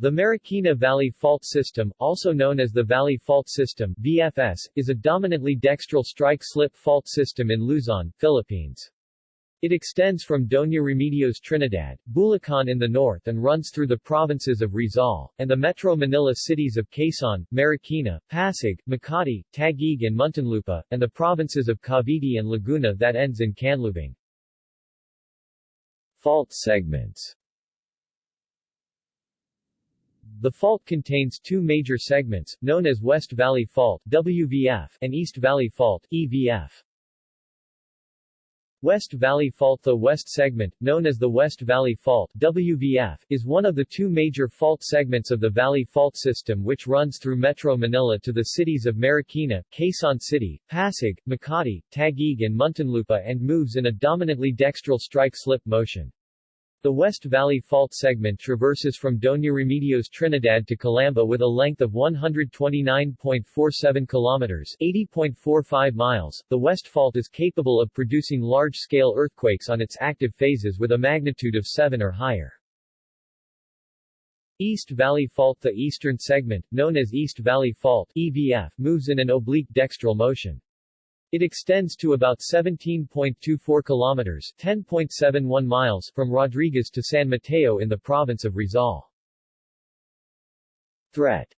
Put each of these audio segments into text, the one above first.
The Marikina Valley Fault System, also known as the Valley Fault System VFS, is a dominantly dextral strike-slip fault system in Luzon, Philippines. It extends from Doña Remedios Trinidad, Bulacan in the north and runs through the provinces of Rizal, and the Metro Manila cities of Quezon, Marikina, Pasig, Makati, Taguig and Muntinlupa, and the provinces of Cavite and Laguna that ends in Canlubang. Fault segments the fault contains two major segments, known as West Valley Fault WVF and East Valley Fault EVF. West Valley Fault The west segment, known as the West Valley Fault WVF, is one of the two major fault segments of the Valley Fault System which runs through Metro Manila to the cities of Marikina, Quezon City, Pasig, Makati, Taguig and Muntinlupa and moves in a dominantly dextral strike-slip motion. The West Valley Fault segment traverses from Doña Remedios Trinidad to Calamba with a length of 129.47 kilometers 80.45 miles. The West Fault is capable of producing large-scale earthquakes on its active phases with a magnitude of 7 or higher. East Valley Fault The eastern segment, known as East Valley Fault EVF, moves in an oblique dextral motion. It extends to about 17.24 kilometers 10.71 miles from Rodriguez to San Mateo in the province of Rizal. Threat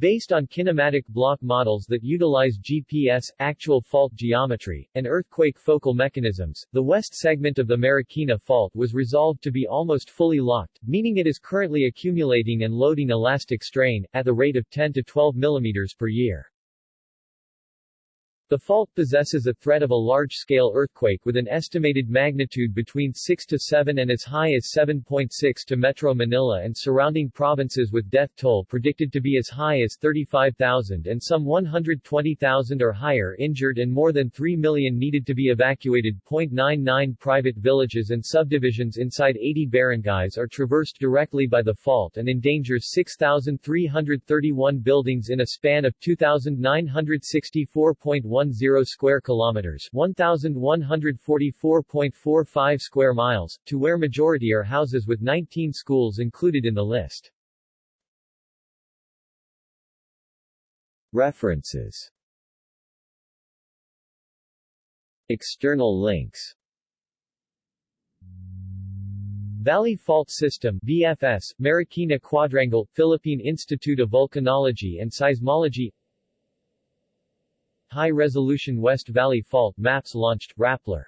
Based on kinematic block models that utilize GPS, actual fault geometry, and earthquake focal mechanisms, the west segment of the Marikina Fault was resolved to be almost fully locked, meaning it is currently accumulating and loading elastic strain, at the rate of 10 to 12 mm per year. The fault possesses a threat of a large-scale earthquake with an estimated magnitude between 6 to 7 and as high as 7.6 to Metro Manila and surrounding provinces with death toll predicted to be as high as 35,000 and some 120,000 or higher injured and more than 3 million needed to be evacuated. 0.99 private villages and subdivisions inside 80 barangays are traversed directly by the fault and endangers 6,331 buildings in a span of 2,964.1 10 square kilometers 1144.45 square miles, to where majority are houses with 19 schools included in the list. References. External links. Valley Fault System VFS, Marikina Quadrangle, Philippine Institute of Volcanology and Seismology High-resolution West Valley Fault maps launched, Rappler